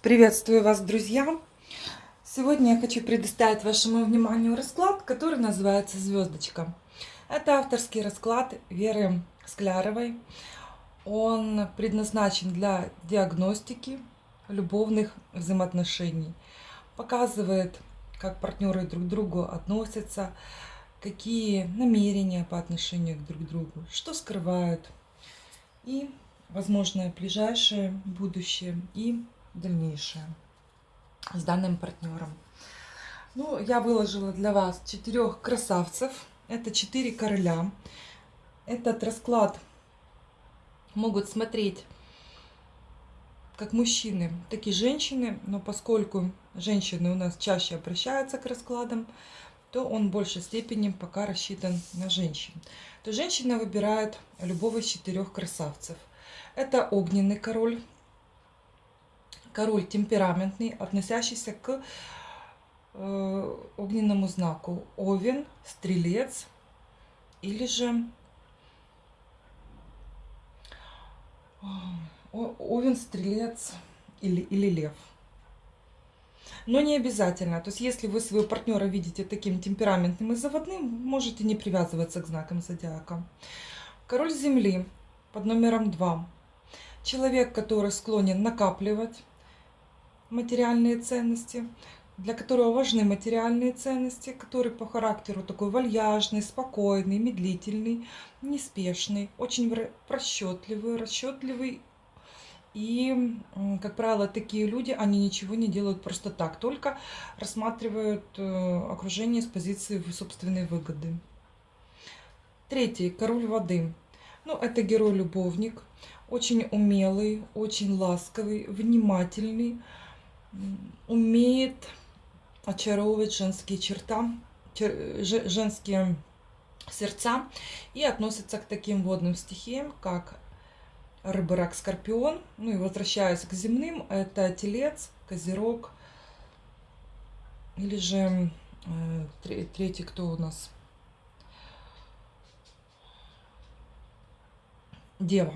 Приветствую вас, друзья! Сегодня я хочу предоставить вашему вниманию расклад, который называется «Звездочка». Это авторский расклад Веры Скляровой. Он предназначен для диагностики любовных взаимоотношений. Показывает, как партнеры друг к другу относятся, какие намерения по отношению друг к другу, что скрывают и возможное ближайшее будущее и дальнейшее с данным партнером. Ну, я выложила для вас четырех красавцев. Это четыре короля. Этот расклад могут смотреть как мужчины, так и женщины. Но поскольку женщины у нас чаще обращаются к раскладам, то он в большей степени пока рассчитан на женщин. То женщина выбирает любого из четырех красавцев. Это огненный король, Король темпераментный, относящийся к э, огненному знаку. Овен, Стрелец или же... Э, овен, Стрелец или, или Лев. Но не обязательно. То есть, если вы своего партнера видите таким темпераментным и заводным, можете не привязываться к знакам зодиака. Король Земли под номером 2. Человек, который склонен накапливать, материальные ценности, для которого важны материальные ценности, который по характеру такой вальяжный, спокойный, медлительный, неспешный, очень расчетливый, расчетливый. И, как правило, такие люди, они ничего не делают просто так, только рассматривают э, окружение с позиции собственной выгоды. Третий, король воды. Ну, это герой-любовник, очень умелый, очень ласковый, внимательный, умеет очаровывать женские черта, женские сердца и относится к таким водным стихиям, как рыба, рак, скорпион. Ну и возвращаясь к земным, это телец, козерог или же э, третий, кто у нас? Дева.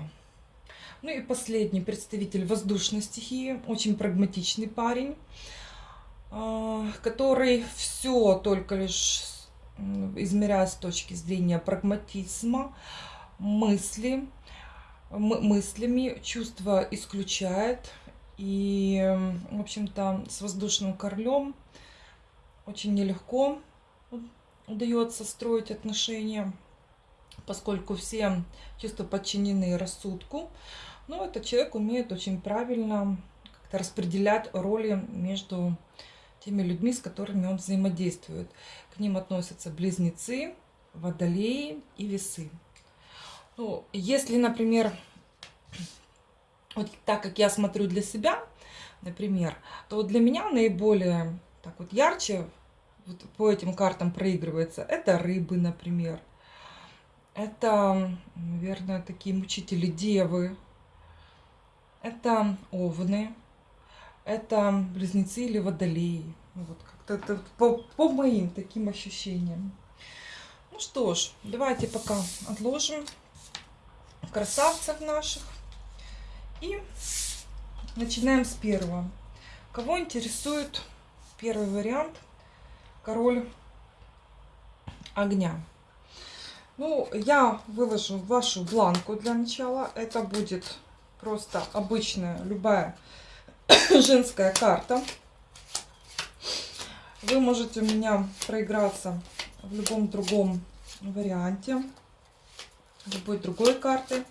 Ну и последний представитель воздушной стихии, очень прагматичный парень, а, который все только лишь измеряя с точки зрения прагматизма, мысли, мыслями чувства исключает. И, в общем-то, с воздушным королем очень нелегко удается строить отношения, поскольку все чувства подчинены рассудку. Ну, этот человек умеет очень правильно как-то распределять роли между теми людьми, с которыми он взаимодействует. К ним относятся близнецы, водолеи и весы. Ну, если, например, вот так как я смотрю для себя, например, то для меня наиболее так вот ярче вот по этим картам проигрывается. Это рыбы, например. Это, наверное, такие мучители девы это овны, это близнецы или водолеи. Вот как-то по, по моим таким ощущениям. Ну что ж, давайте пока отложим красавцев наших. И начинаем с первого. Кого интересует первый вариант? Король огня. Ну, я выложу вашу бланку для начала. Это будет просто обычная, любая женская карта. Вы можете у меня проиграться в любом другом варианте, любой другой карты.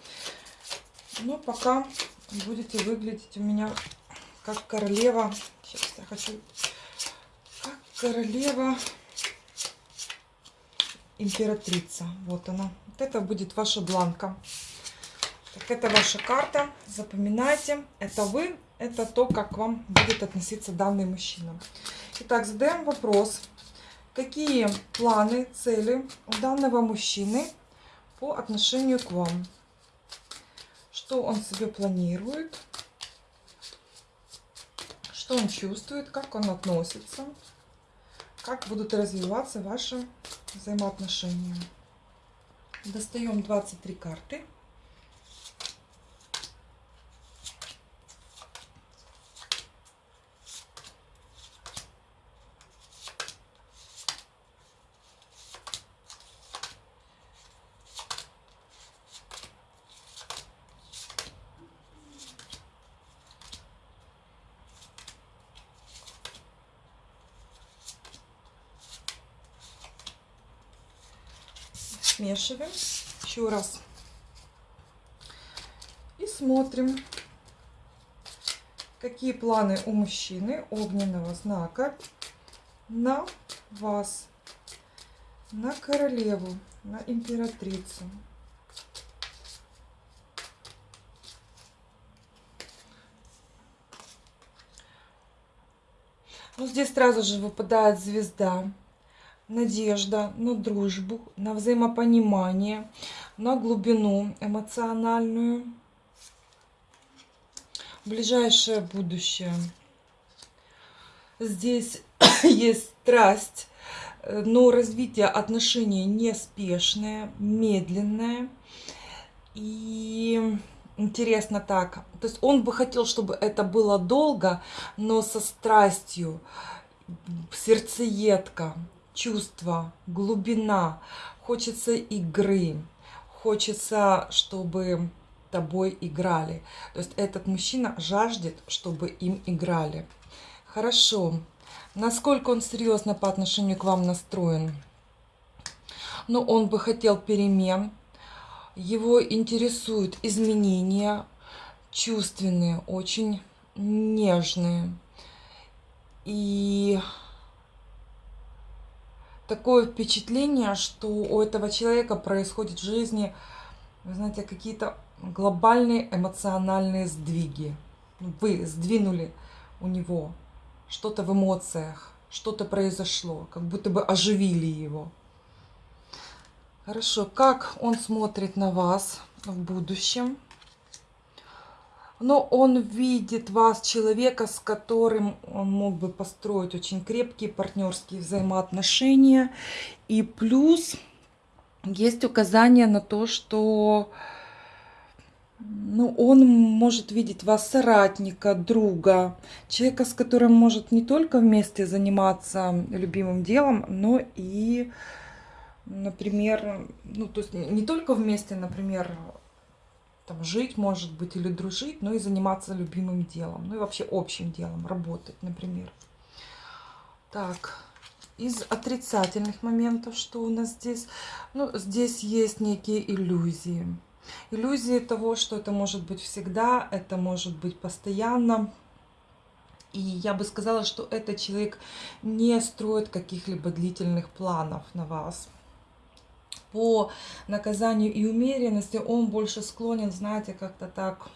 Но пока будете выглядеть у меня как королева. Сейчас я хочу... Как королева императрица. Вот она. Вот это будет ваша бланка. Так, это ваша карта. Запоминайте. Это вы. Это то, как к вам будет относиться данный мужчина. Итак, задаем вопрос. Какие планы, цели у данного мужчины по отношению к вам? Что он себе планирует? Что он чувствует? Как он относится? Как будут развиваться ваши взаимоотношения? Достаем 23 карты. Смешиваем еще раз. И смотрим, какие планы у мужчины огненного знака на вас, на королеву, на императрицу. Ну, здесь сразу же выпадает звезда, надежда на дружбу, на взаимопонимание, на глубину эмоциональную, ближайшее будущее. Здесь есть страсть, но развитие отношений неспешное, медленное. И интересно так, то есть он бы хотел, чтобы это было долго, но со страстью, сердцеедка, чувство, глубина, хочется игры, хочется, чтобы тобой играли. То есть этот мужчина жаждет, чтобы им играли. Хорошо. Насколько он серьезно по отношению к вам настроен? Ну, он бы хотел перемен. Его интересуют изменения чувственные, очень нежные. И такое впечатление, что у этого человека происходит в жизни, вы знаете, какие-то глобальные эмоциональные сдвиги. Вы сдвинули у него что-то в эмоциях, что-то произошло, как будто бы оживили его. Хорошо, как он смотрит на вас в будущем? Но он видит вас, человека, с которым он мог бы построить очень крепкие партнерские взаимоотношения. И плюс есть указание на то, что ну, он может видеть вас соратника, друга, человека, с которым может не только вместе заниматься любимым делом, но и, например, ну, то есть не только вместе, например, там, жить, может быть, или дружить, но и заниматься любимым делом, ну и вообще общим делом, работать, например. Так, из отрицательных моментов, что у нас здесь? Ну, здесь есть некие иллюзии Иллюзии того, что это может быть всегда, это может быть постоянно. И я бы сказала, что этот человек не строит каких-либо длительных планов на вас. По наказанию и умеренности он больше склонен, знаете, как-то так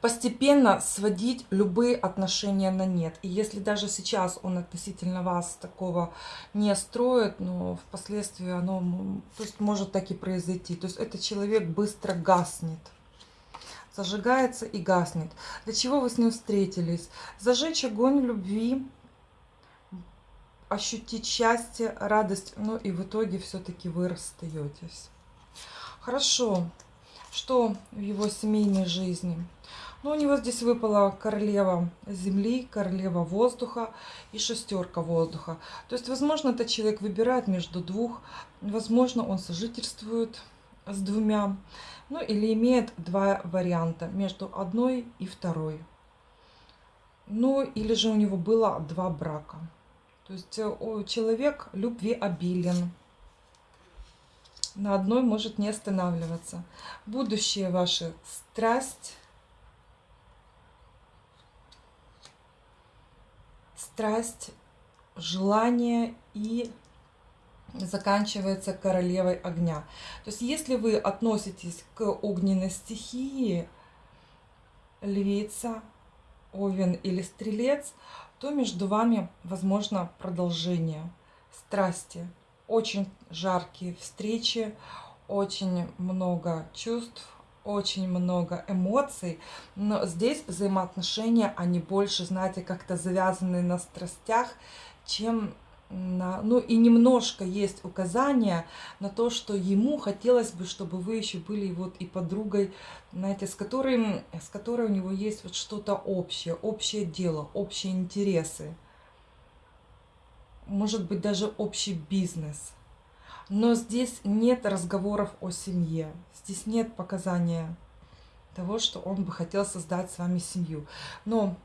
постепенно сводить любые отношения на нет. И если даже сейчас он относительно вас такого не строит, но впоследствии оно то есть, может так и произойти. То есть этот человек быстро гаснет. Зажигается и гаснет. Для чего вы с ним встретились? Зажечь огонь любви, ощутить счастье, радость, ну и в итоге все-таки вы расстаетесь. Хорошо. Что в его семейной жизни? Ну, у него здесь выпала королева земли, королева воздуха и шестерка воздуха. То есть, возможно, этот человек выбирает между двух, возможно, он сожительствует с двумя, ну или имеет два варианта между одной и второй. Ну или же у него было два брака. То есть э, человек любви обилен. На одной может не останавливаться. Будущее ваше страсть страсть, желание и заканчивается королевой огня. То есть если вы относитесь к огненной стихии, львица, овен или стрелец, то между вами возможно продолжение страсти. Очень жаркие встречи, очень много чувств, очень много эмоций, но здесь взаимоотношения, они больше, знаете, как-то завязаны на страстях, чем на... Ну и немножко есть указания на то, что ему хотелось бы, чтобы вы еще были вот и подругой, знаете, с которой, с которой у него есть вот что-то общее, общее дело, общие интересы. Может быть, даже общий бизнес – но здесь нет разговоров о семье. Здесь нет показания того, что он бы хотел создать с вами семью. Но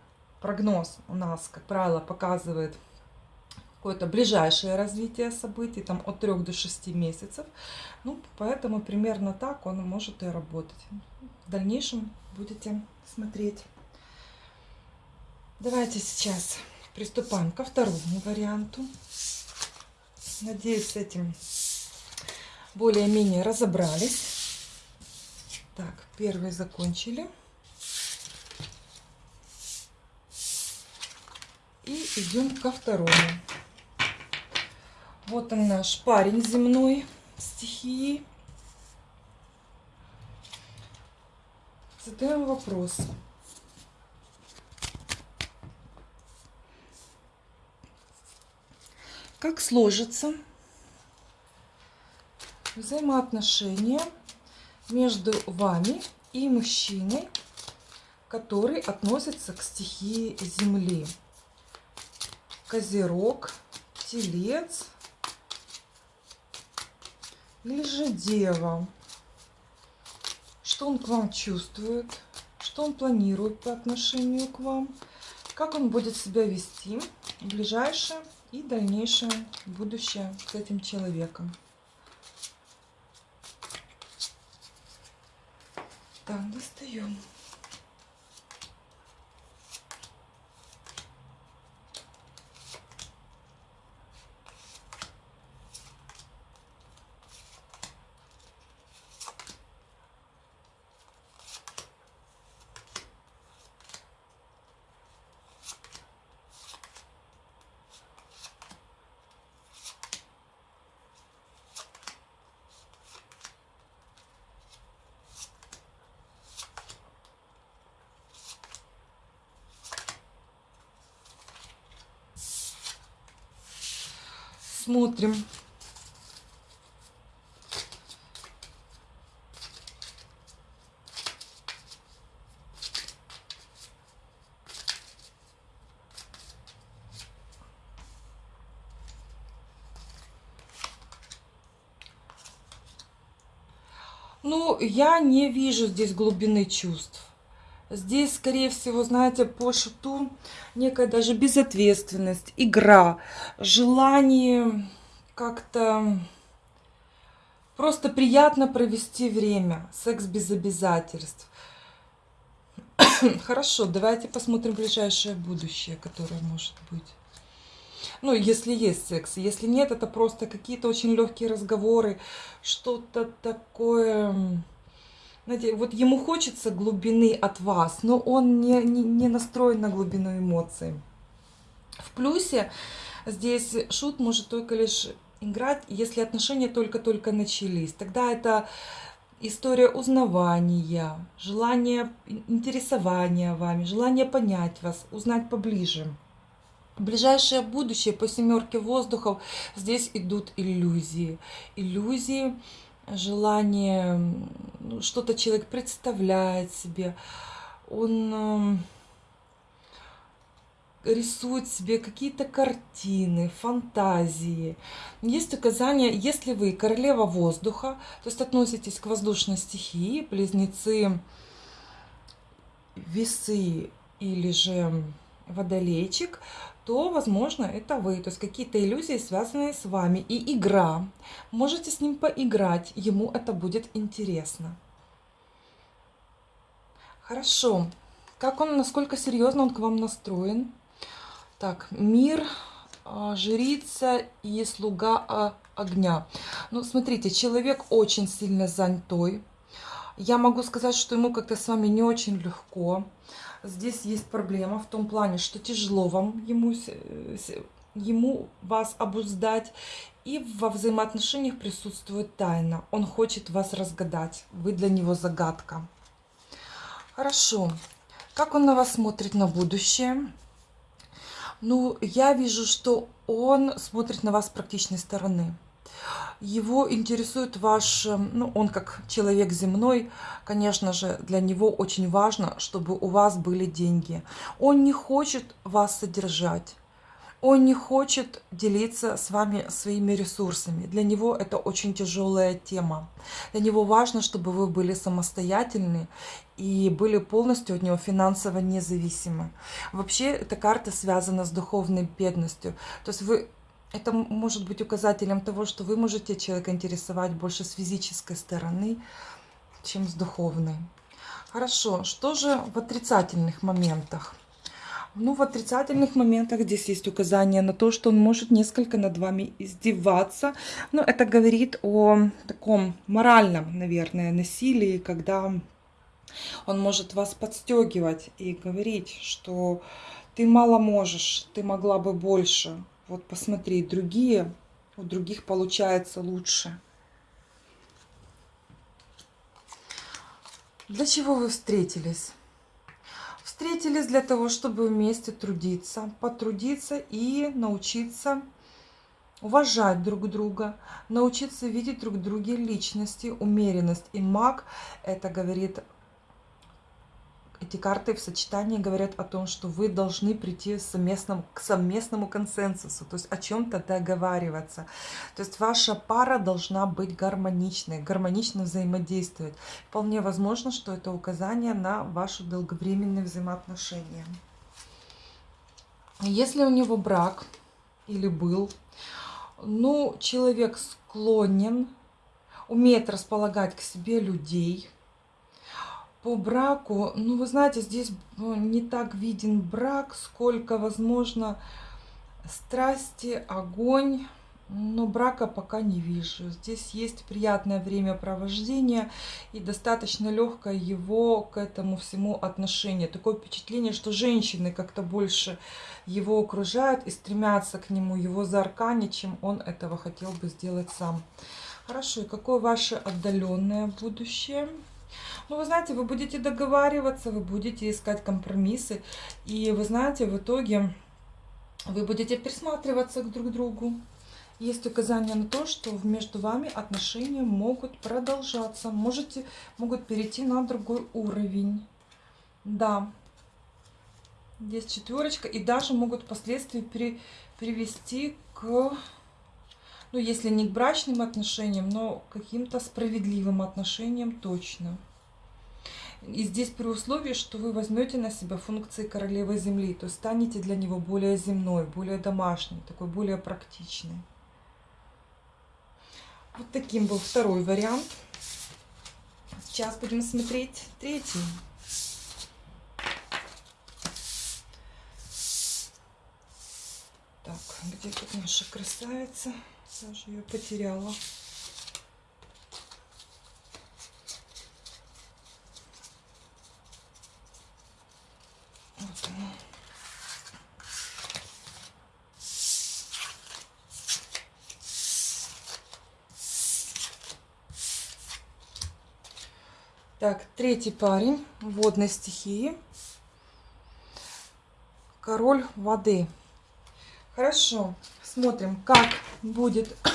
прогноз у нас, как правило, показывает какое-то ближайшее развитие событий, там от 3 до 6 месяцев. Ну, поэтому примерно так он может и работать. В дальнейшем будете смотреть. Давайте сейчас приступаем ко второму варианту. Надеюсь, с этим более-менее разобрались. Так, первый закончили. И идем ко второму. Вот он наш парень земной стихии. Задаем вопрос. Как сложится взаимоотношения между вами и мужчиной, который относится к стихии Земли? Козерог, Телец или же Дева? Что он к вам чувствует? Что он планирует по отношению к вам? Как он будет себя вести в ближайшее и дальнейшее будущее с этим человеком? Так, достаем. Смотрим. Ну, я не вижу здесь глубины чувств. Здесь, скорее всего, знаете, по шуту некая даже безответственность, игра, желание как-то просто приятно провести время, секс без обязательств. Хорошо, давайте посмотрим ближайшее будущее, которое может быть. Ну, если есть секс. Если нет, это просто какие-то очень легкие разговоры, что-то такое знаете, вот ему хочется глубины от вас, но он не, не, не настроен на глубину эмоций. В плюсе здесь шут может только лишь играть, если отношения только-только начались. Тогда это история узнавания, желание интересования вами, желание понять вас, узнать поближе. Ближайшее будущее по семерке воздухов здесь идут иллюзии. Иллюзии желание, ну, что-то человек представляет себе, он эм, рисует себе какие-то картины, фантазии. Есть указание, если вы королева воздуха, то есть относитесь к воздушной стихии, близнецы, весы или же водолейчик, то, возможно, это вы. То есть какие-то иллюзии, связанные с вами. И игра. Можете с ним поиграть. Ему это будет интересно. Хорошо. Как он, насколько серьезно он к вам настроен? Так, мир, а, жрица и слуга а, огня. Ну, смотрите, человек очень сильно занятой. Я могу сказать, что ему как-то с вами не очень легко здесь есть проблема в том плане, что тяжело вам ему, ему вас обуздать. И во взаимоотношениях присутствует тайна. Он хочет вас разгадать. Вы для него загадка. Хорошо. Как он на вас смотрит на будущее? Ну, я вижу, что он смотрит на вас с практичной стороны. Его интересует ваш, эм, ну, он как человек земной, конечно же, для него очень важно, чтобы у вас были деньги. Он не хочет вас содержать. Он не хочет делиться с вами своими ресурсами. Для него это очень тяжелая тема. Для него важно, чтобы вы были самостоятельны и были полностью от него финансово независимы. Вообще, эта карта связана с духовной бедностью. То есть вы это может быть указателем того, что вы можете человека интересовать больше с физической стороны, чем с духовной. Хорошо, что же в отрицательных моментах? Ну, в отрицательных моментах здесь есть указание на то, что он может несколько над вами издеваться. Но это говорит о таком моральном, наверное, насилии, когда он может вас подстегивать и говорить, что ты мало можешь, ты могла бы больше. Вот посмотри, другие, у других получается лучше. Для чего вы встретились? Встретились для того, чтобы вместе трудиться, потрудиться и научиться уважать друг друга, научиться видеть друг в друге личности, умеренность. И маг это говорит эти карты в сочетании говорят о том, что вы должны прийти совместному, к совместному консенсусу, то есть о чем-то договариваться. То есть ваша пара должна быть гармоничной, гармонично взаимодействовать. Вполне возможно, что это указание на ваши долговременные взаимоотношения. Если у него брак или был, ну, человек склонен, умеет располагать к себе людей – по браку, ну, вы знаете, здесь ну, не так виден брак, сколько, возможно, страсти, огонь. Но брака пока не вижу. Здесь есть приятное времяпровождение и достаточно легкое его к этому всему отношение. Такое впечатление, что женщины как-то больше его окружают и стремятся к нему, его заарканить, чем он этого хотел бы сделать сам. Хорошо, и какое ваше отдаленное будущее? Ну, вы знаете, вы будете договариваться, вы будете искать компромиссы. И вы знаете, в итоге вы будете присматриваться к друг другу. Есть указание на то, что между вами отношения могут продолжаться. Можете, могут перейти на другой уровень. Да. Здесь четверочка. И даже могут впоследствии при, привести к, ну, если не к брачным отношениям, но каким-то справедливым отношениям точно. И здесь при условии, что вы возьмете на себя функции королевы Земли, то станете для него более земной, более домашний, такой более практичный. Вот таким был второй вариант. Сейчас будем смотреть третий. Так, где тут наша красавица? Я же ее потеряла. Так, третий парень водной стихии. Король воды. Хорошо, смотрим, как будет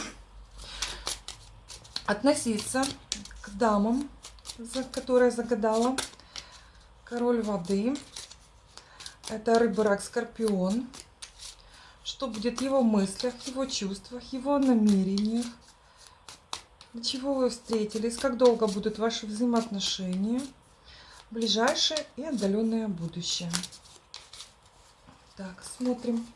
относиться к дамам, которая загадала. Король воды. Это рыба, рак, скорпион. Что будет в его мыслях, его чувствах, его намерениях. Для чего вы встретились? Как долго будут ваши взаимоотношения? Ближайшее и отдаленное будущее. Так, смотрим.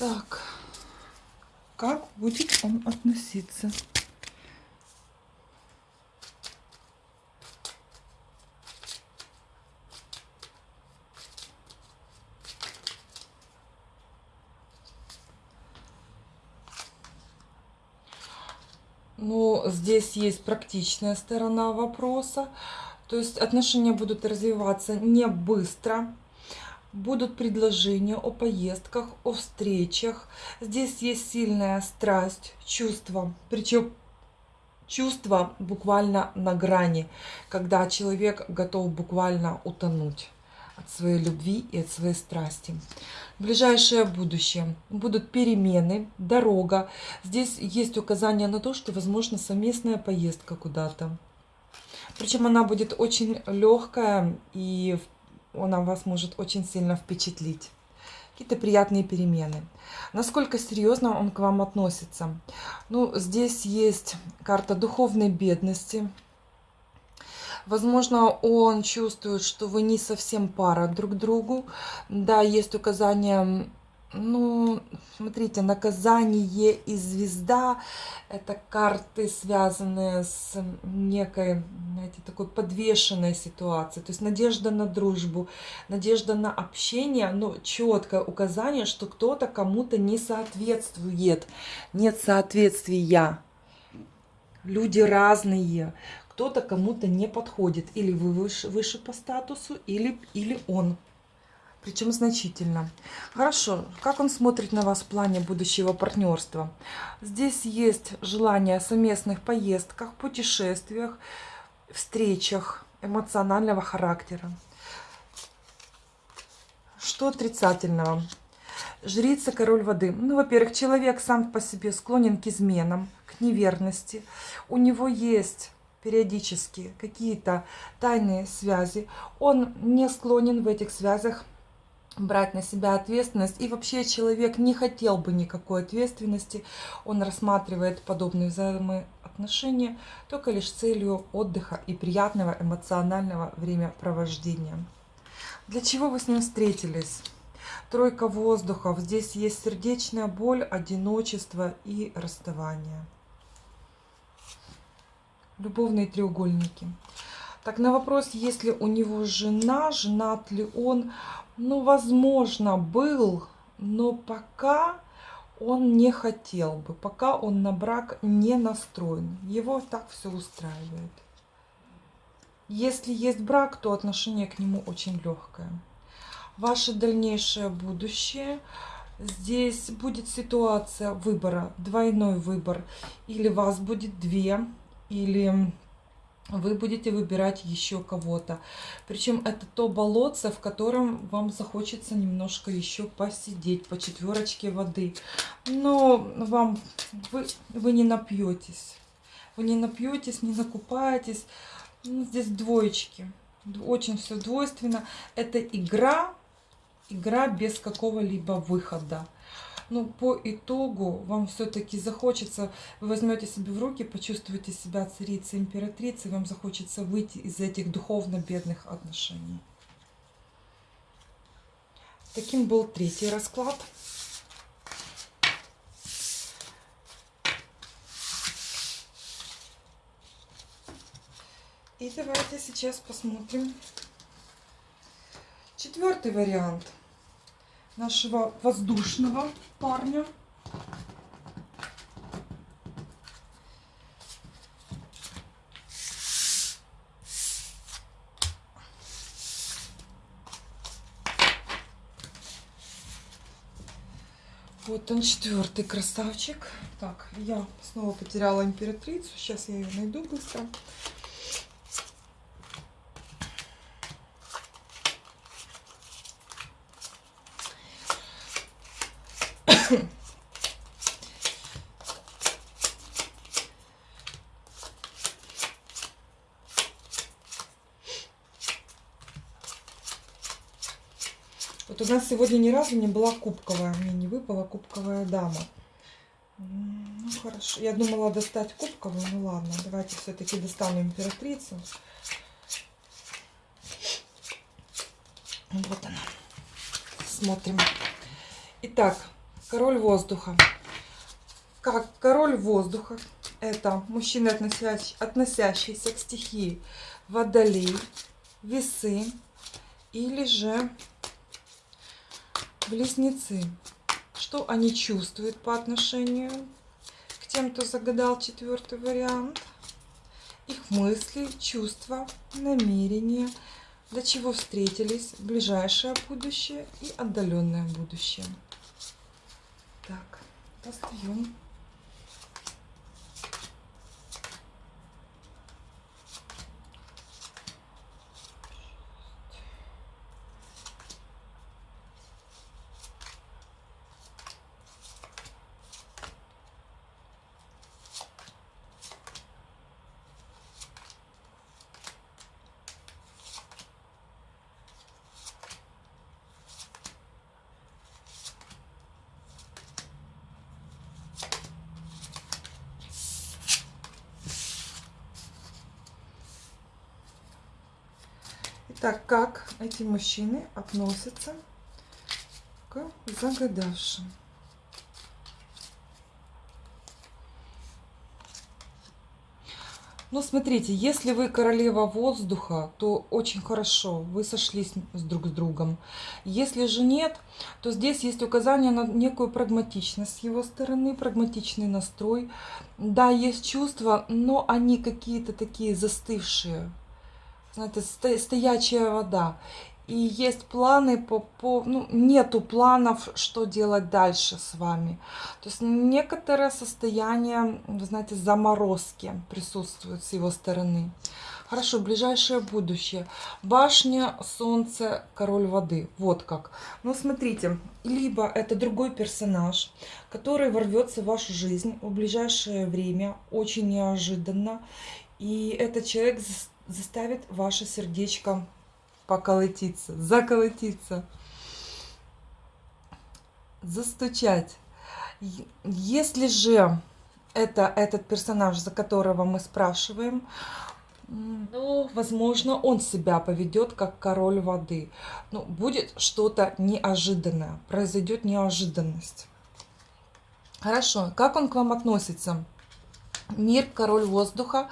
Так, как будет он относиться? Ну, здесь есть практичная сторона вопроса. То есть отношения будут развиваться не быстро, будут предложения о поездках, о встречах. Здесь есть сильная страсть, чувство. Причем чувство буквально на грани, когда человек готов буквально утонуть. от своей любви и от своей страсти. Ближайшее будущее. Будут перемены, дорога. Здесь есть указание на то, что возможно совместная поездка куда-то. Причем она будет очень легкая и она вас может очень сильно впечатлить. Какие-то приятные перемены. Насколько серьезно он к вам относится? Ну, здесь есть карта духовной бедности, Возможно, он чувствует, что вы не совсем пара друг другу. Да, есть указание, ну, смотрите, наказание и звезда – это карты, связанные с некой, знаете, такой подвешенной ситуацией. То есть надежда на дружбу, надежда на общение, но четкое указание, что кто-то кому-то не соответствует. Нет соответствия. Люди разные кто-то кому-то не подходит. Или вы выше, выше по статусу, или, или он. Причем значительно. Хорошо, как он смотрит на вас в плане будущего партнерства? Здесь есть желание о совместных поездках, путешествиях, встречах эмоционального характера. Что отрицательного? Жрица, король воды. Ну, во-первых, человек сам по себе склонен к изменам, к неверности. У него есть периодически какие-то тайные связи, он не склонен в этих связях брать на себя ответственность. И вообще человек не хотел бы никакой ответственности. Он рассматривает подобные взаимоотношения только лишь целью отдыха и приятного эмоционального времяпровождения. Для чего вы с ним встретились? Тройка воздухов. Здесь есть сердечная боль, одиночество и расставание любовные треугольники. Так, на вопрос, есть ли у него жена, женат ли он, ну, возможно, был, но пока он не хотел бы, пока он на брак не настроен. Его так все устраивает. Если есть брак, то отношение к нему очень легкое. Ваше дальнейшее будущее. Здесь будет ситуация выбора, двойной выбор. Или вас будет две или вы будете выбирать еще кого-то. Причем это то болотце, в котором вам захочется немножко еще посидеть по четверочке воды. Но вам вы, вы не напьетесь. Вы не напьетесь, не накупаетесь. Ну, здесь двоечки. Очень все двойственно. Это игра, игра без какого-либо выхода ну, по итогу вам все-таки захочется, вы возьмете себе в руки, почувствуете себя царицей, императрицей, вам захочется выйти из этих духовно бедных отношений. Таким был третий расклад. И давайте сейчас посмотрим четвертый вариант – нашего воздушного парня. Вот он четвертый красавчик. Так, я снова потеряла императрицу. Сейчас я ее найду быстро. Вот у нас сегодня ни разу не была кубковая, мне не выпала кубковая дама. Ну, хорошо. Я думала достать кубковую, ну ладно, давайте все-таки достану императрицу. Вот она. Смотрим. Итак, король воздуха. Как король воздуха, это мужчина, относящий, относящийся к стихии водолей, весы или же Близнецы. Что они чувствуют по отношению к тем, кто загадал четвертый вариант? Их мысли, чувства, намерения, для чего встретились, ближайшее будущее и отдаленное будущее. Так, достаем. Так, эти мужчины относятся к загадавшим? Ну, смотрите, если вы королева воздуха, то очень хорошо, вы сошлись с друг с другом. Если же нет, то здесь есть указание на некую прагматичность с его стороны, прагматичный настрой. Да, есть чувства, но они какие-то такие застывшие, знаете, стоячая вода и есть планы по, по ну, нету планов, что делать дальше с вами. То есть некоторое состояние, вы знаете, заморозки присутствует с его стороны. Хорошо, ближайшее будущее. Башня, солнце, король воды. Вот как. Ну, смотрите, либо это другой персонаж, который ворвется в вашу жизнь в ближайшее время, очень неожиданно. И этот человек заставит ваше сердечко поколотиться, заколотиться, застучать. Если же это этот персонаж, за которого мы спрашиваем, ну, возможно, он себя поведет как король воды. Ну, будет что-то неожиданное, произойдет неожиданность. Хорошо, как он к вам относится? Мир, король воздуха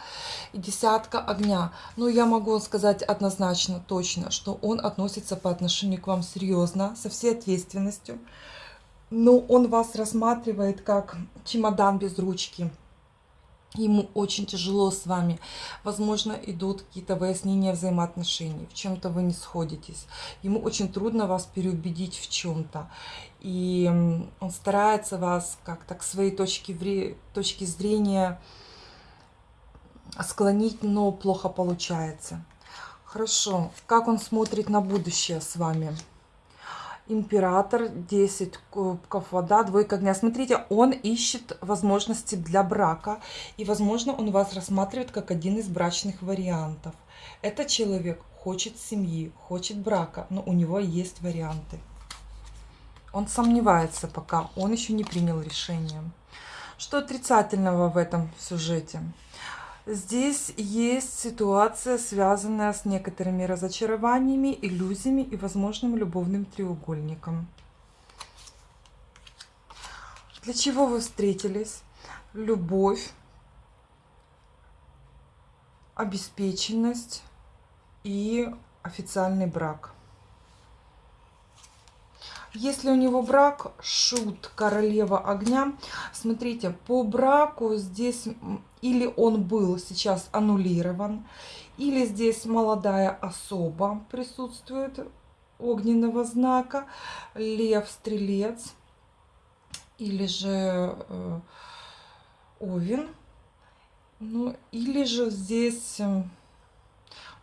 и десятка огня. Ну, я могу сказать однозначно, точно, что он относится по отношению к вам серьезно, со всей ответственностью. Но он вас рассматривает как чемодан без ручки. Ему очень тяжело с вами. Возможно, идут какие-то выяснения взаимоотношений. В чем-то вы не сходитесь. Ему очень трудно вас переубедить в чем-то. И он старается вас как-то к своей точке, точке зрения склонить, но плохо получается. Хорошо. Как он смотрит на будущее с вами? Император, 10 кубков вода, двойка огня. Смотрите, он ищет возможности для брака. И, возможно, он вас рассматривает как один из брачных вариантов. Этот человек хочет семьи, хочет брака, но у него есть варианты. Он сомневается пока, он еще не принял решение. Что отрицательного в этом сюжете? Здесь есть ситуация, связанная с некоторыми разочарованиями, иллюзиями и возможным любовным треугольником. Для чего вы встретились? Любовь, обеспеченность и официальный брак. Если у него брак, шут, королева огня, смотрите, по браку здесь или он был сейчас аннулирован, или здесь молодая особа присутствует огненного знака, лев, стрелец, или же э, овен, ну, или же здесь... Э,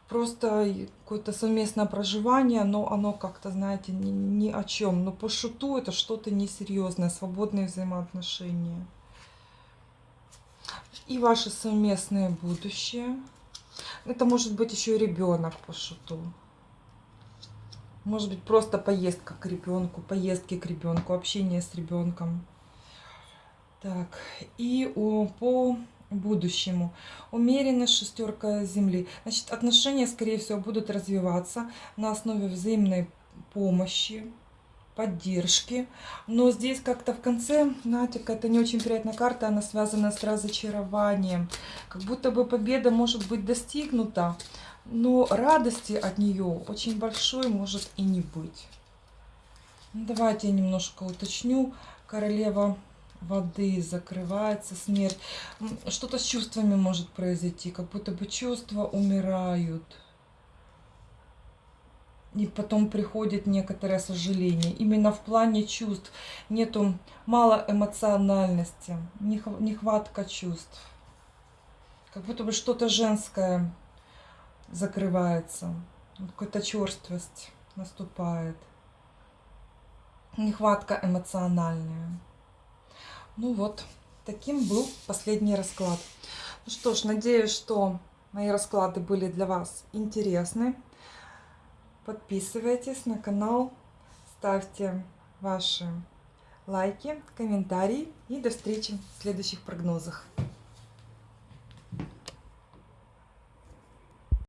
просто какое-то совместное проживание, но оно как-то, знаете, ни, ни о чем. Но по шуту это что-то несерьезное, свободные взаимоотношения. И ваше совместное будущее. Это может быть еще и ребенок по шуту. Может быть просто поездка к ребенку, поездки к ребенку, общение с ребенком. Так, и по будущему. Умеренно шестерка Земли. Значит, отношения, скорее всего, будут развиваться на основе взаимной помощи, поддержки. Но здесь как-то в конце, знаете, какая-то не очень приятная карта, она связана с разочарованием. Как будто бы победа может быть достигнута, но радости от нее очень большой может и не быть. Давайте я немножко уточню. Королева воды закрывается смерть. Что-то с чувствами может произойти, как будто бы чувства умирают. И потом приходит некоторое сожаление. Именно в плане чувств нету мало эмоциональности, нехватка чувств. Как будто бы что-то женское закрывается. Какая-то черствость наступает. Нехватка эмоциональная. Ну вот, таким был последний расклад. Ну что ж, надеюсь, что мои расклады были для вас интересны. Подписывайтесь на канал, ставьте ваши лайки, комментарии и до встречи в следующих прогнозах.